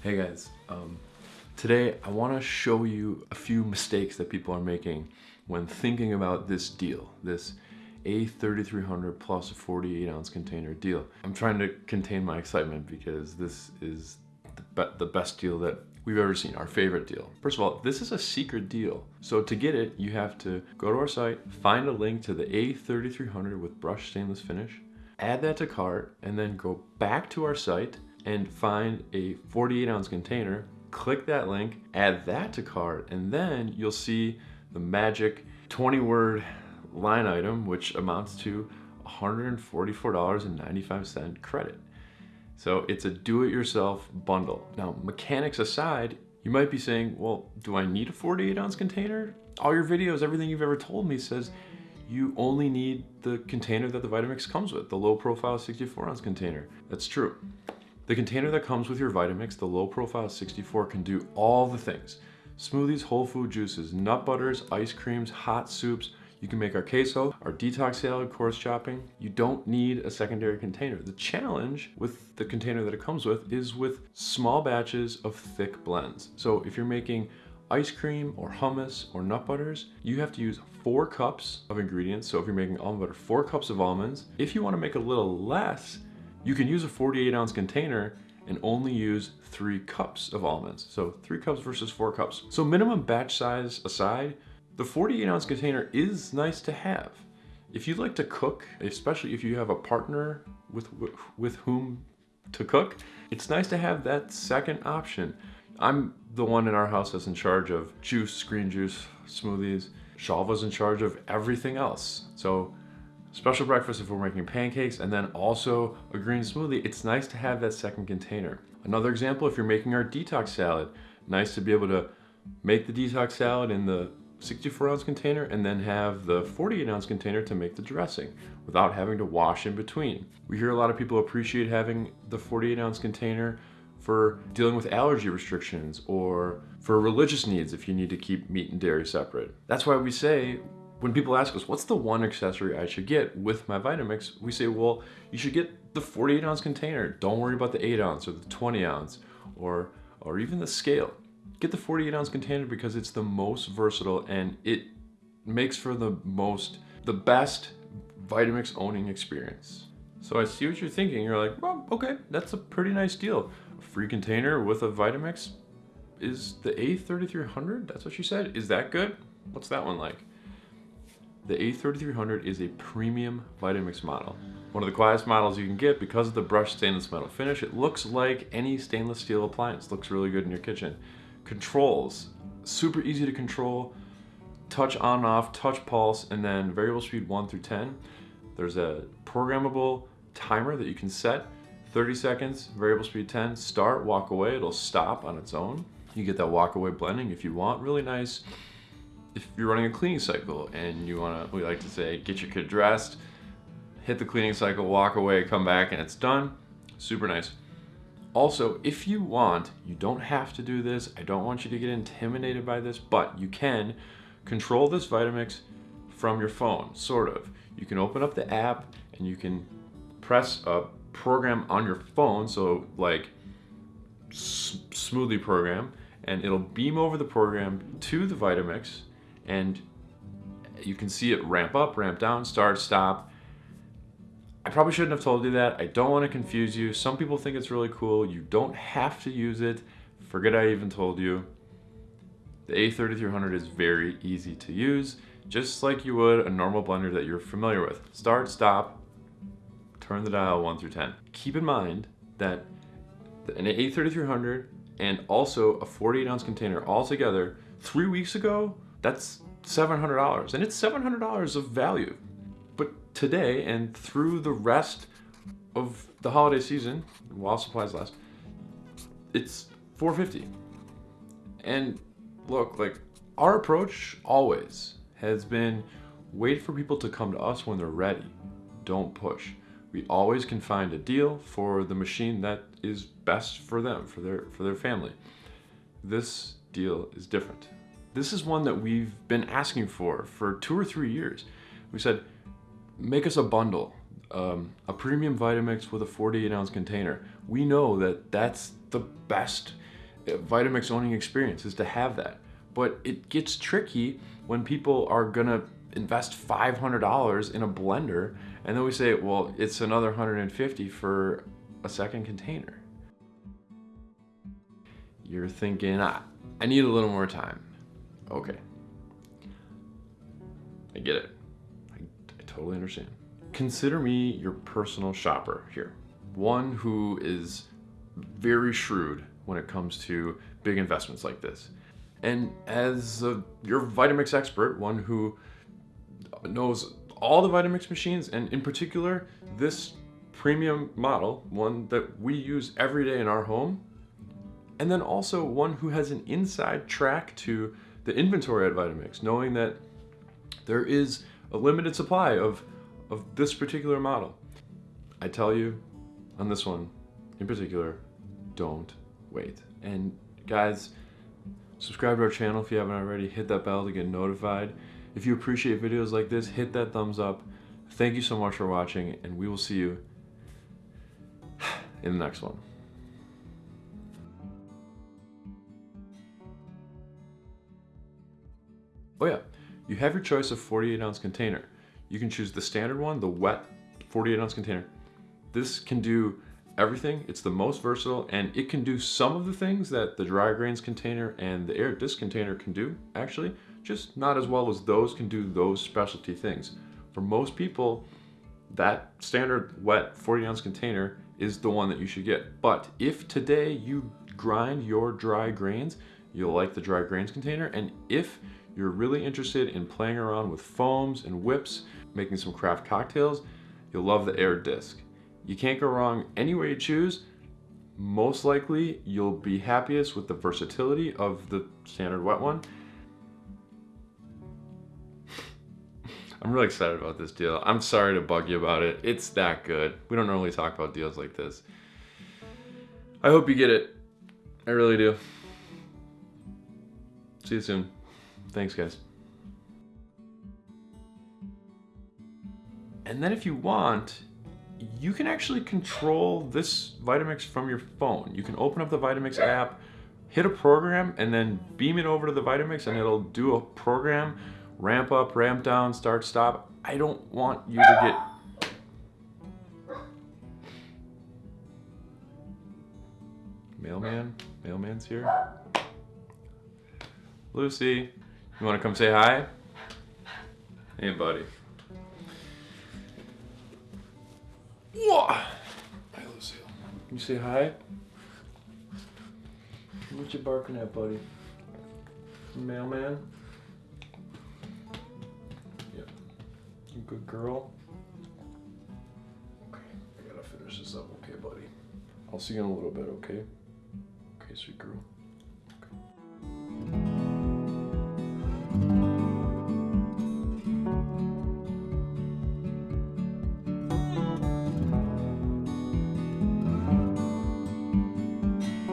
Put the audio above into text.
Hey guys, um, today I want to show you a few mistakes that people are making when thinking about this deal, this A3300 plus a 48 ounce container deal. I'm trying to contain my excitement because this is the, be the best deal that we've ever seen, our favorite deal. First of all, this is a secret deal. So to get it, you have to go to our site, find a link to the A3300 with brushed stainless finish, add that to cart, and then go back to our site and find a 48 ounce container, click that link, add that to cart, and then you'll see the magic 20 word line item, which amounts to $144.95 credit. So it's a do-it-yourself bundle. Now, mechanics aside, you might be saying, well, do I need a 48 ounce container? All your videos, everything you've ever told me says you only need the container that the Vitamix comes with, the low profile 64 ounce container. That's true. The container that comes with your Vitamix, the low profile 64, can do all the things. Smoothies, whole food juices, nut butters, ice creams, hot soups. You can make our queso, our detox salad, coarse chopping. You don't need a secondary container. The challenge with the container that it comes with is with small batches of thick blends. So if you're making ice cream or hummus or nut butters, you have to use four cups of ingredients. So if you're making almond butter, four cups of almonds. If you wanna make a little less, you can use a 48 ounce container and only use three cups of almonds. So three cups versus four cups. So minimum batch size aside, the 48 ounce container is nice to have. If you like to cook, especially if you have a partner with, with whom to cook, it's nice to have that second option. I'm the one in our house that's in charge of juice, green juice, smoothies. Shalva's in charge of everything else. So special breakfast if we're making pancakes, and then also a green smoothie, it's nice to have that second container. Another example, if you're making our detox salad, nice to be able to make the detox salad in the 64 ounce container and then have the 48 ounce container to make the dressing without having to wash in between. We hear a lot of people appreciate having the 48 ounce container for dealing with allergy restrictions or for religious needs if you need to keep meat and dairy separate. That's why we say when people ask us, what's the one accessory I should get with my Vitamix? We say, well, you should get the 48 ounce container. Don't worry about the 8 ounce or the 20 ounce or, or even the scale. Get the 48 ounce container because it's the most versatile and it makes for the most, the best Vitamix owning experience. So I see what you're thinking. You're like, well, okay, that's a pretty nice deal. A free container with a Vitamix is the A3300? That's what you said? Is that good? What's that one like? The A3300 is a premium Vitamix model. One of the quietest models you can get because of the brushed stainless metal finish. It looks like any stainless steel appliance. Looks really good in your kitchen. Controls, super easy to control. Touch on and off, touch pulse, and then variable speed 1 through 10. There's a programmable timer that you can set. 30 seconds, variable speed 10, start, walk away, it'll stop on its own. You get that walk away blending if you want, really nice if you're running a cleaning cycle and you want to, we like to say, get your kid dressed, hit the cleaning cycle, walk away, come back, and it's done. Super nice. Also, if you want, you don't have to do this. I don't want you to get intimidated by this, but you can control this Vitamix from your phone, sort of. You can open up the app and you can press a program on your phone, so like smoothie program, and it'll beam over the program to the Vitamix and you can see it ramp up, ramp down, start, stop. I probably shouldn't have told you that. I don't want to confuse you. Some people think it's really cool. You don't have to use it. Forget I even told you. The A3300 is very easy to use, just like you would a normal blender that you're familiar with. Start, stop, turn the dial 1 through 10. Keep in mind that an A3300 and also a 48 ounce container all together, three weeks ago, that's $700 and it's $700 of value. But today and through the rest of the holiday season, while supplies last, it's 450. And look, like our approach always has been wait for people to come to us when they're ready. Don't push. We always can find a deal for the machine that is best for them, for their for their family. This deal is different. This is one that we've been asking for for two or three years. We said, make us a bundle, um, a premium Vitamix with a 48 ounce container. We know that that's the best uh, Vitamix owning experience is to have that. But it gets tricky when people are gonna invest $500 in a blender and then we say, well, it's another 150 for a second container. You're thinking, I need a little more time. Okay. I get it. I, I totally understand. Consider me your personal shopper here. One who is very shrewd when it comes to big investments like this. And as a, your Vitamix expert, one who knows all the Vitamix machines, and in particular, this premium model, one that we use every day in our home, and then also one who has an inside track to the inventory at Vitamix, knowing that there is a limited supply of, of this particular model. I tell you, on this one in particular, don't wait. And guys, subscribe to our channel if you haven't already, hit that bell to get notified. If you appreciate videos like this, hit that thumbs up. Thank you so much for watching, and we will see you in the next one. Oh yeah, you have your choice of 48 ounce container. You can choose the standard one, the wet 48 ounce container. This can do everything. It's the most versatile and it can do some of the things that the dry grains container and the Aer disc container can do actually, just not as well as those can do those specialty things. For most people, that standard wet 40 ounce container is the one that you should get. But if today you grind your dry grains, you'll like the dry grains container. And if you're really interested in playing around with foams and whips, making some craft cocktails, you'll love the Aer disc. You can't go wrong any way you choose. Most likely, you'll be happiest with the versatility of the standard wet one. I'm really excited about this deal. I'm sorry to bug you about it. It's that good. We don't normally talk about deals like this. I hope you get it. I really do. See you soon. Thanks, guys. And then if you want, you can actually control this Vitamix from your phone. You can open up the Vitamix app, hit a program, and then beam it over to the Vitamix and it'll do a program, ramp up, ramp down, start, stop. I don't want you to get... Mailman? Mailman's here? Lucy, you wanna come say hi? Hey, buddy. Whoa. Hey, Lucille. Can you say hi? What you barking at, buddy? Mailman? Yep. You good girl? Okay, I gotta finish this up, okay, buddy? I'll see you in a little bit, okay? Okay, sweet girl.